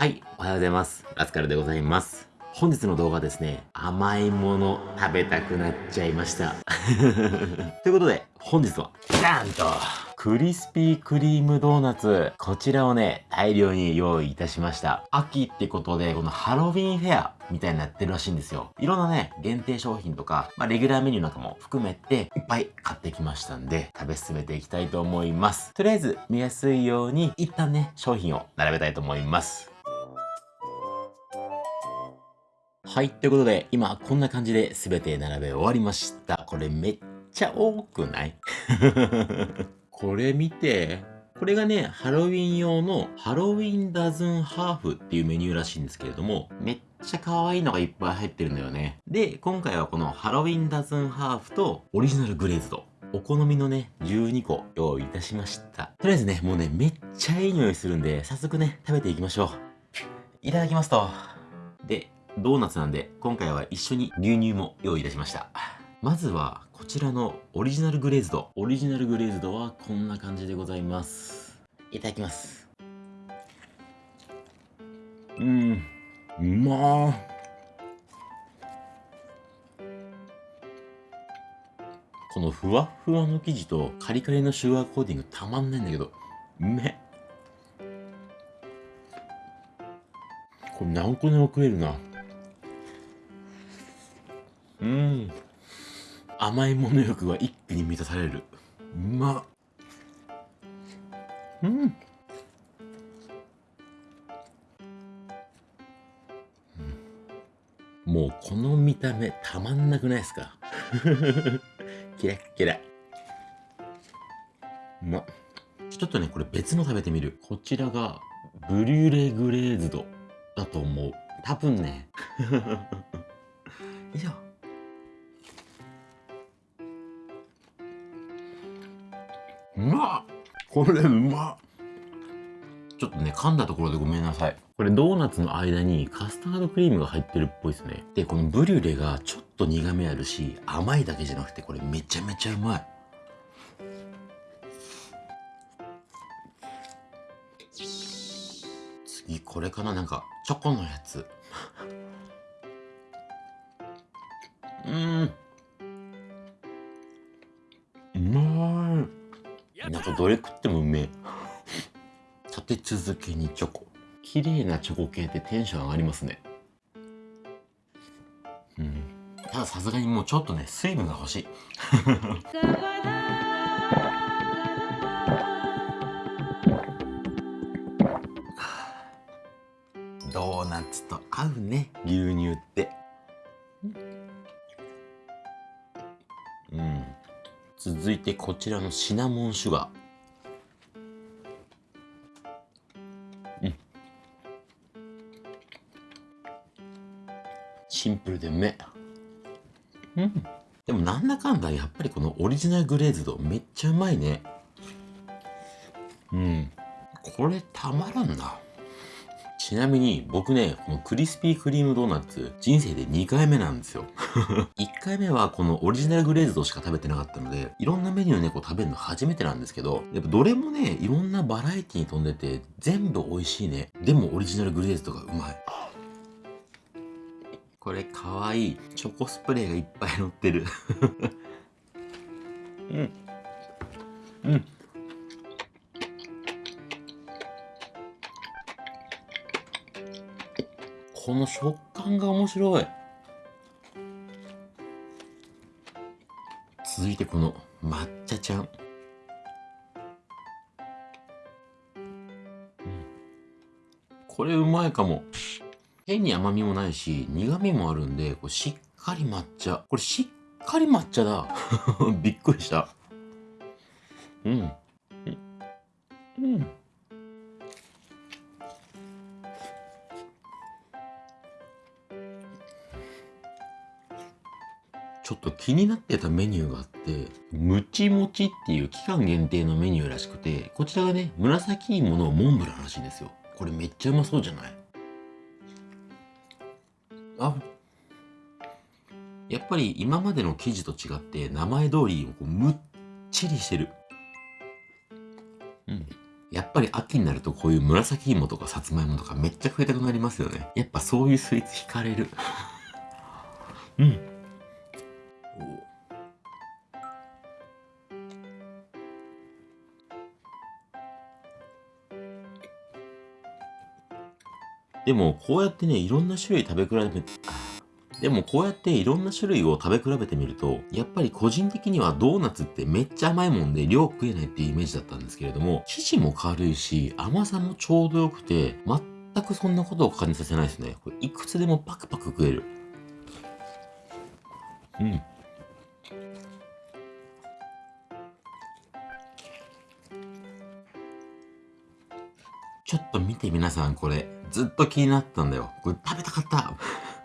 はい、おはようございます。ラスカルでございます。本日の動画はですね、甘いもの食べたくなっちゃいました。ということで、本日は、ダーンと、クリスピークリームドーナツ。こちらをね、大量に用意いたしました。秋ってことで、このハロウィンフェアみたいになってるらしいんですよ。いろんなね、限定商品とか、まあ、レギュラーメニューなんかも含めて、いっぱい買ってきましたんで、食べ進めていきたいと思います。とりあえず、見やすいように、一旦ね、商品を並べたいと思います。はい、ということで、今こんな感じで全て並べ終わりました。これめっちゃ多くない？これ見て。これがね、ハロウィン用のハロウィンダズンハーフっていうメニューらしいんですけれども、めっちゃ可愛いのがいっぱい入ってるんだよね。で、今回はこのハロウィンダズンハーフとオリジナルグレーズド。お好みのね、12個用意いたしました。とりあえずね、もうね、めっちゃいい匂いするんで、早速ね、食べていきましょう。いただきますと。で、ドーナツなんで、今回は一緒に牛乳も用意いたしました。まずは、こちらのオリジナルグレーズド。オリジナルグレーズドはこんな感じでございます。いただきます。うん、うまこのふわふわの生地とカリカリのシュガーコーティングたまんないんだけど、うめこれ何個でも食えるな。うん。甘いもの欲が一気に満たされる。うまうん。もうこの見た目たまんなくないですか？キラッキラ。うまちょっとねこれ別の食べてみる。こちらがブリュレグレーズドだと思う。多分ね。よいうまこれうまっちょっとね、噛んだところでごめんなさい。これドーナツの間にカスタードクリームが入ってるっぽいですね。で、このブリュレがちょっと苦味あるし、甘いだけじゃなくてこれめちゃめちゃうまい。次、これかな？なんか、チョコのやつ。うん。なんかどれ食ってもうめえ。立て続けにチョコ。綺麗なチョコ系ってテンション上がりますね。うん。たださすがにもうちょっとね、水分が欲しい。ドーナツと合うね、牛乳って。続いてこちらのシナモンシュガー。シンプルでうめうん。でもなんだかんだやっぱりこのオリジナルグレーズドめっちゃうまいね。うん。これたまらんな。ちなみに僕ね、このクリスピークリームドーナツ人生で2回目なんですよ。1回目はこのオリジナルグレーズドしか食べてなかったので、いろんなメニューね、こう食べるの初めてなんですけど、やっぱどれもね、いろんなバラエティに富んでて全部美味しいね。でもオリジナルグレーズドがうまい。これかわいい。チョコスプレーがいっぱい乗ってる。うん。うん。この食感が面白い。続いてこの抹茶ちゃん。これうまいかも。変に甘みもないし、苦味もあるんで、これしっかり抹茶。これしっかり抹茶だ。びっくりした。うん。うん。ちょっと気になってたメニューがあって、ムチもちっていう期間限定のメニューらしくて、こちらがね、紫芋のモンブランらしいんですよ。これめっちゃうまそうじゃない？あやっぱり今までの生地と違って名前通りこうむっちりしてるうんやっぱり秋になるとこういう紫芋とかさつまいもとかめっちゃ食いたくなりますよね。やっぱそういうスイーツ惹かれる。うん。でも、こうやってね、いろんな種類食べ比べて、でもこうやっていろんな種類を食べ比べてみると、やっぱり個人的にはドーナツってめっちゃ甘いもんで量食えないっていうイメージだったんですけれども、生地も軽いし、甘さもちょうどよくて、全くそんなことを感じさせないですね。これいくつでもパクパク食える。うん。ちょっと見て皆さんこれ、ずっと気になったんだよ。これ食べたかった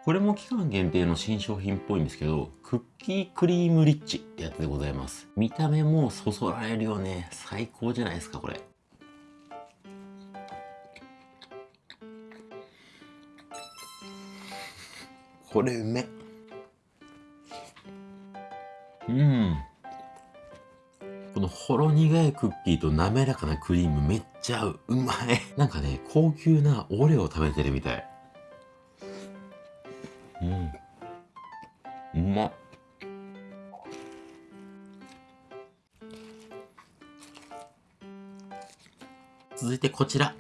これも期間限定の新商品っぽいんですけど、クッキークリームリッチってやつでございます。見た目もそそられるよね。最高じゃないですか、これ。これうめうん。このほろ苦いクッキーと滑らかなクリームめっちゃ合う。うまい。なんかね、高級なオレオ食べてるみたい。うん。うまっ。続いてこちら。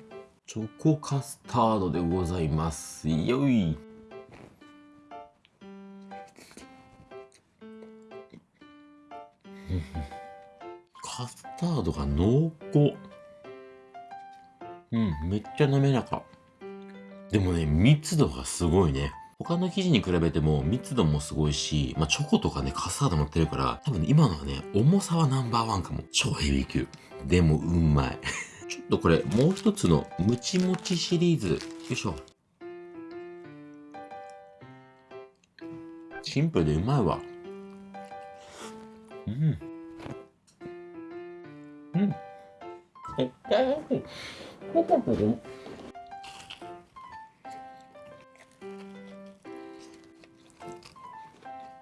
チョコカスタードでございます。よい。タードが濃厚。うん、めっちゃ滑らか。でもね、密度がすごいね。他の生地に比べても密度もすごいし、まあ、チョコとかね、カスタード乗ってるから、多分、ね、今のはね、重さはナンバーワンかも。超ヘビー級。でも、うまい。ちょっとこれ、もう一つのムチムチシリーズ。よいしょ。シンプルでうまいわ。うん。うん。絶対美味しい。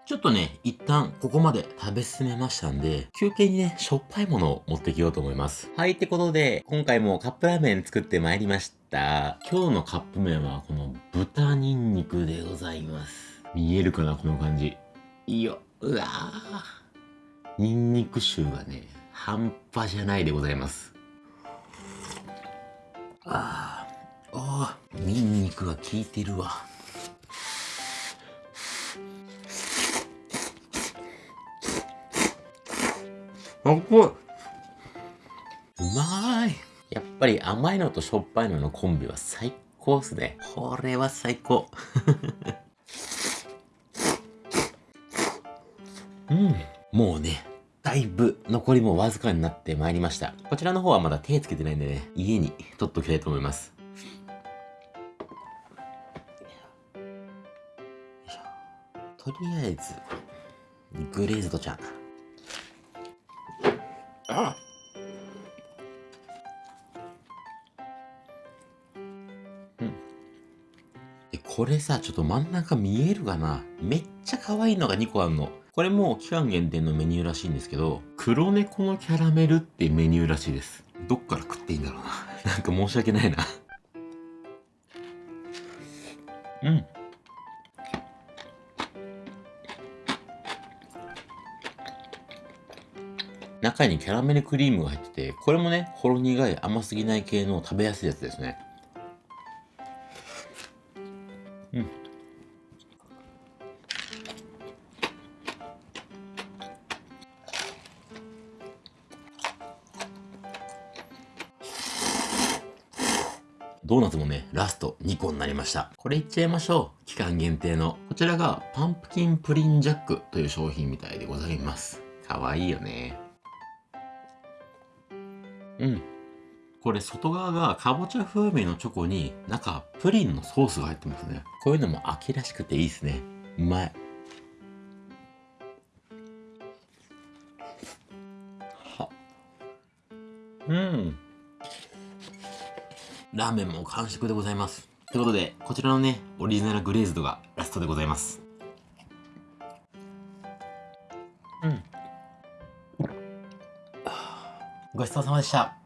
ちょっとね、一旦ここまで食べ進めましたん。で、休憩にね、しょっぱいものを持ってきようと思います。はい、ってことで、今回もカップラーメン作ってまいりました。今日のカップ麺はこの豚ニンニクでございます。見えるかな、この感じ。いいよ。うわぁ。ニンニク臭がね、半端じゃないでございます。ああ、ニンニクが効いてるわ。あっこいうまいやっぱり甘いのとしょっぱいののコンビは最高っすね。これは最高。うん。もうね、だいぶ残りもわずかになってまいりました。こちらの方はまだ手つけてないんでね、家に取っときたいと思います。とりあえず、グレーズドちゃん。あうんこれさちょっと真ん中見えるかな？めっちゃ可愛いのが2個あるのこれも期間限定のメニューらしいんですけど黒猫のキャラメルっていうメニューらしいです。どっから食っていいんだろうな。なんか申し訳ないな。うん。中にキャラメルクリームが入ってて、これもね、ほろ苦い甘すぎない系の食べやすいやつですね。ドーナツもね、ラスト2個になりました。これいっちゃいましょう。期間限定の。こちらがパンプキンプリンジャックという商品みたいでございます。かわいいよね。うん。これ外側がかぼちゃ風味のチョコに中プリンのソースが入ってますね。こういうのも秋らしくていいですね。うまい。は。うん。ラーメンも完食でございます。ということで、こちらのね、オリジナルグレーズドがラストでございます。うん。ごちそうさまでした。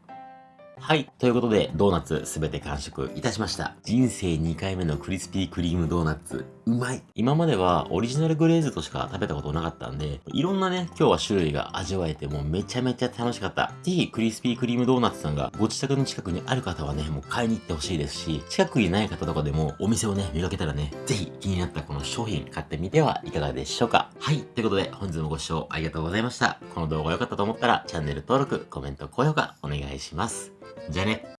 はい。ということで、ドーナツすべて完食いたしました。人生2回目のクリスピークリームドーナツ、うまい今まではオリジナルグレーズとしか食べたことなかったんで、いろんなね、今日は種類が味わえてもうめちゃめちゃ楽しかった。ぜひ、クリスピークリームドーナツさんがご自宅の近くにある方はね、もう買いに行ってほしいですし、近くにない方とかでもお店をね、見かけたらね、ぜひ気になったこの商品買ってみてはいかがでしょうか。はい。ということで、本日もご視聴ありがとうございました。この動画良かったと思ったら、チャンネル登録、コメント、高評価お願いします。じゃあね。